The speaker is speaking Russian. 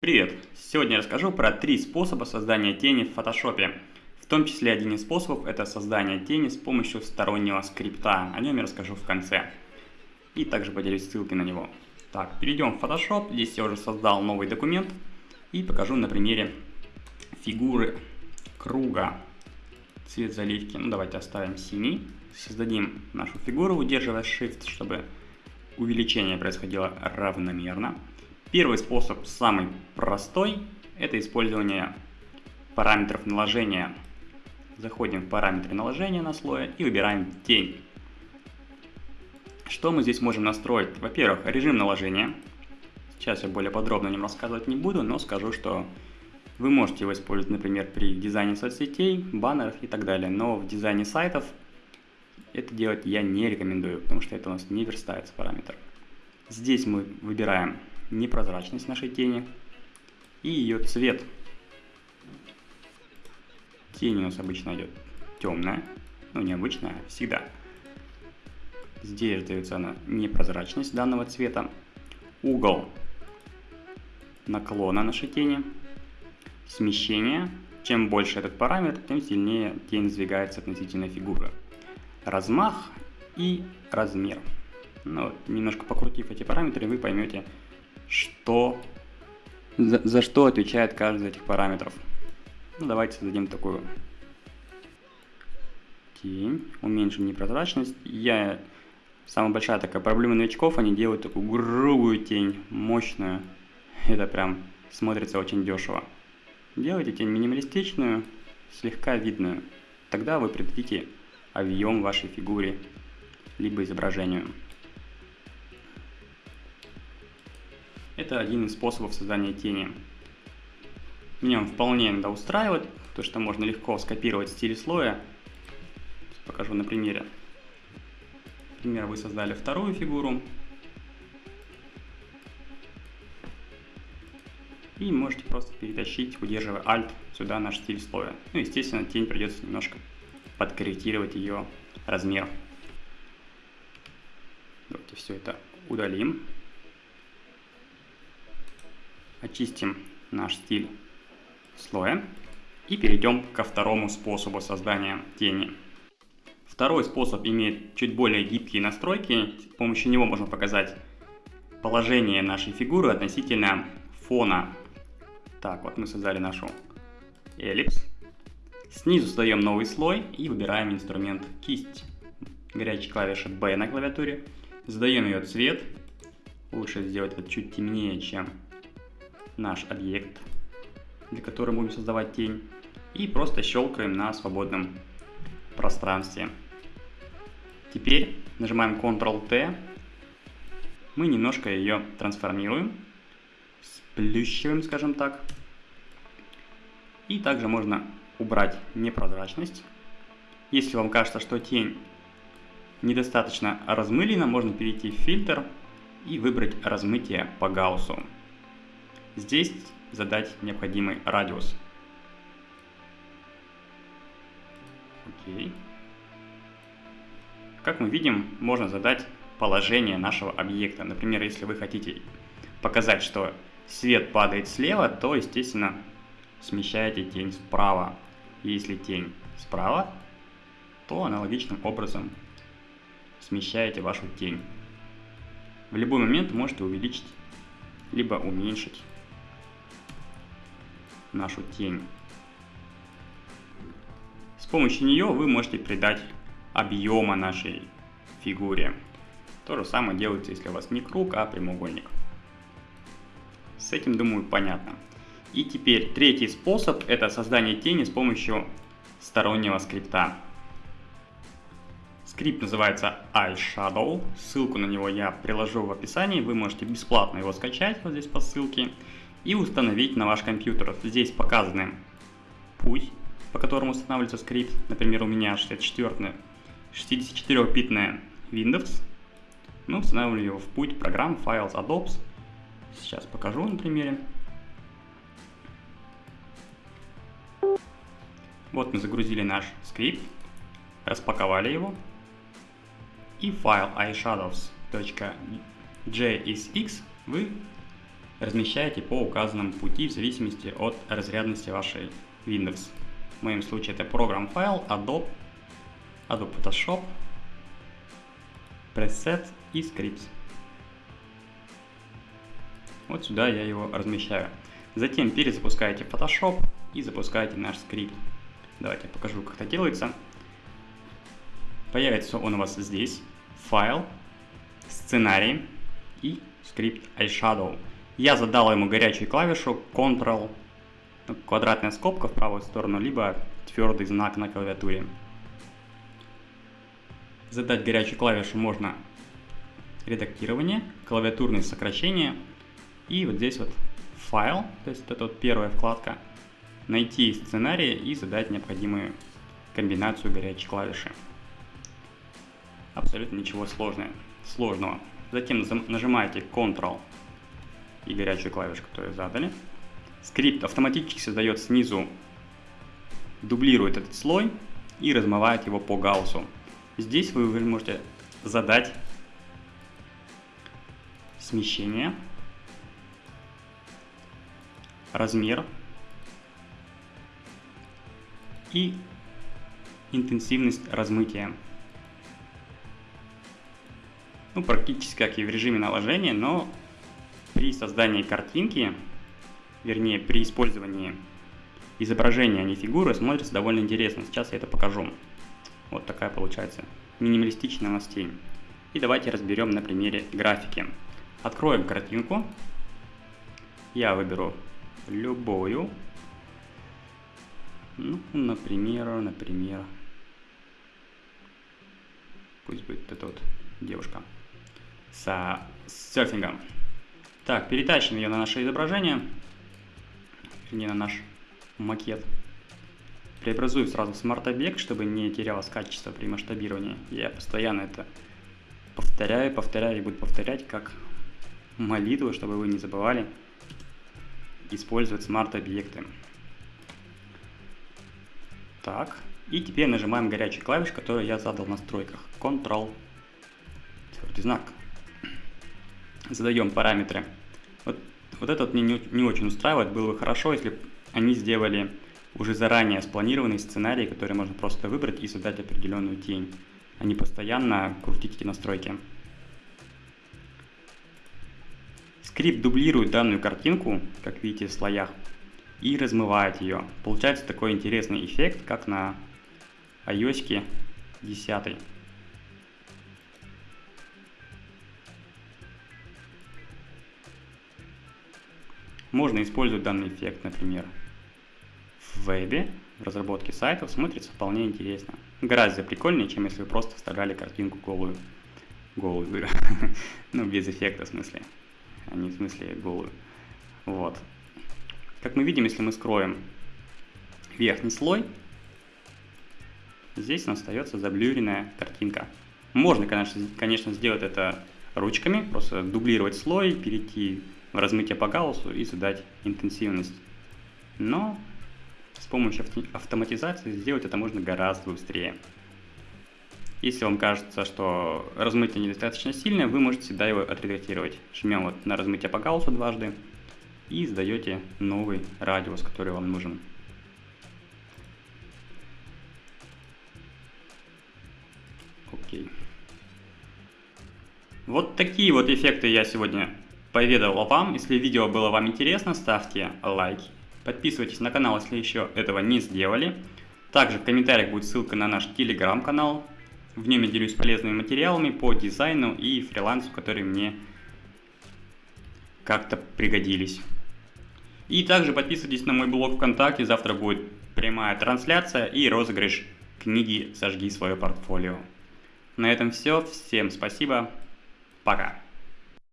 Привет! Сегодня я расскажу про три способа создания тени в Photoshop. В том числе один из способов это создание тени с помощью стороннего скрипта. О нем я расскажу в конце. И также поделюсь ссылкой на него. Так, перейдем в Photoshop. Здесь я уже создал новый документ. И покажу на примере фигуры круга. Цвет заливки. Ну давайте оставим синий. Создадим нашу фигуру, удерживая Shift, чтобы увеличение происходило равномерно. Первый способ, самый простой, это использование параметров наложения. Заходим в параметры наложения на слое и выбираем тень. Что мы здесь можем настроить? Во-первых, режим наложения. Сейчас я более подробно о нем рассказывать не буду, но скажу, что вы можете его использовать, например, при дизайне соцсетей, баннеров и так далее. Но в дизайне сайтов это делать я не рекомендую, потому что это у нас не верстается параметр. Здесь мы выбираем непрозрачность нашей тени и ее цвет. Тень у нас обычно идет темная, ну не обычная, а всегда. Здесь дается она непрозрачность данного цвета. Угол наклона нашей тени. Смещение. Чем больше этот параметр, тем сильнее тень сдвигается относительно фигуры. Размах и размер. Ну, немножко покрутив эти параметры, вы поймете, что, за, за что отвечает каждый из этих параметров. Ну, давайте создадим такую тень, уменьшим непрозрачность. Я Самая большая такая проблема новичков, они делают такую грубую тень, мощную. Это прям смотрится очень дешево. Делайте тень минималистичную, слегка видную. Тогда вы придадите объем вашей фигуре, либо изображению. Это один из способов создания тени. Меня он вполне иногда устраивает, то что можно легко скопировать стиль слоя. Покажу на примере. Например, вы создали вторую фигуру. И можете просто перетащить, удерживая Alt, сюда наш стиль слоя. Ну, естественно, тень придется немножко подкорректировать ее размер. Давайте все это удалим очистим наш стиль слоя и перейдем ко второму способу создания тени. Второй способ имеет чуть более гибкие настройки, с помощью него можно показать положение нашей фигуры относительно фона. Так, вот мы создали нашу эллипс. Снизу создаем новый слой и выбираем инструмент кисть. Горячей клавиши B на клавиатуре. Задаем ее цвет. Лучше сделать это чуть темнее, чем наш объект, для которого будем создавать тень, и просто щелкаем на свободном пространстве. Теперь нажимаем Ctrl-T, мы немножко ее трансформируем, сплющиваем, скажем так. И также можно убрать непрозрачность. Если вам кажется, что тень недостаточно размылена, можно перейти в фильтр и выбрать размытие по Гауссу. Здесь задать необходимый радиус. Окей. Как мы видим, можно задать положение нашего объекта. Например, если вы хотите показать, что свет падает слева, то, естественно, смещаете тень справа. Если тень справа, то аналогичным образом смещаете вашу тень. В любой момент можете увеличить, либо уменьшить нашу тень. С помощью нее вы можете придать объема нашей фигуре. То же самое делается, если у вас не круг, а прямоугольник. С этим, думаю, понятно. И теперь третий способ – это создание тени с помощью стороннего скрипта. Скрипт называется iShadow. Ссылку на него я приложу в описании. Вы можете бесплатно его скачать вот здесь по ссылке и установить на ваш компьютер. Здесь показаны путь, по которому устанавливается скрипт. Например, у меня 64 64-битная Windows. Мы устанавливаем его в путь программ Files Adobe. Сейчас покажу на примере. Вот мы загрузили наш скрипт, распаковали его. И файл iShadows.jsx вы размещаете по указанному пути в зависимости от разрядности вашей Windows. В моем случае это программ файл, Adobe, Adobe Photoshop, Preset и Scripts. Вот сюда я его размещаю. Затем перезапускаете Photoshop и запускаете наш скрипт. Давайте я покажу, как это делается. Появится он у вас здесь. Файл, сценарий и скрипт iShadow. Я задал ему горячую клавишу Ctrl, квадратная скобка в правую сторону, либо твердый знак на клавиатуре. Задать горячую клавишу можно редактирование, клавиатурные сокращения и вот здесь вот файл, то есть это вот первая вкладка, найти сценарий и задать необходимую комбинацию горячей клавиши. Абсолютно ничего сложного. Затем нажимаете Ctrl и горячую клавишу, которую задали. Скрипт автоматически создает снизу, дублирует этот слой и размывает его по гауссу. Здесь вы можете задать смещение, размер и интенсивность размытия. Ну, практически как и в режиме наложения, но при создании картинки, вернее при использовании изображения, а не фигуры, смотрится довольно интересно. Сейчас я это покажу. Вот такая получается минималистичная у нас тень. И давайте разберем на примере графики. Откроем картинку. Я выберу любую. Ну, например, например, пусть будет эта вот девушка с серфингом. Так, перетащим ее на наше изображение, не на наш макет. Преобразую сразу в смарт-объект, чтобы не терялось качество при масштабировании. Я постоянно это повторяю, повторяю и буду повторять как молитву, чтобы вы не забывали использовать смарт-объекты. Так, и теперь нажимаем горячий клавиш, который я задал в настройках. Ctrl, твердый знак. Задаем параметры вот, вот этот мне не, не очень устраивает. Было бы хорошо, если бы они сделали уже заранее спланированный сценарий, который можно просто выбрать и задать определенную тень, а не постоянно крутить эти настройки. Скрипт дублирует данную картинку, как видите в слоях, и размывает ее. Получается такой интересный эффект, как на iOS 10. Можно использовать данный эффект, например, в вебе, в разработке сайтов, смотрится вполне интересно. Гораздо прикольнее, чем если вы просто вставляли картинку голую. Голую, ну, без эффекта в смысле, а не в смысле голую. Вот. Как мы видим, если мы скроем верхний слой, здесь остается заблюренная картинка. Можно, конечно, конечно, сделать это ручками, просто дублировать слой, перейти размытие по гауссу и задать интенсивность. Но с помощью автоматизации сделать это можно гораздо быстрее. Если вам кажется, что размытие недостаточно сильное, вы можете всегда его отредактировать. Жмем вот на размытие по гауссу дважды и задаете новый радиус, который вам нужен. Окей. Вот такие вот эффекты я сегодня поведал вам. Если видео было вам интересно, ставьте лайки. Подписывайтесь на канал, если еще этого не сделали. Также в комментариях будет ссылка на наш телеграм-канал. В нем я делюсь полезными материалами по дизайну и фрилансу, которые мне как-то пригодились. И также подписывайтесь на мой блог ВКонтакте, завтра будет прямая трансляция и розыгрыш книги «Сожги свое портфолио». На этом все, всем спасибо, пока.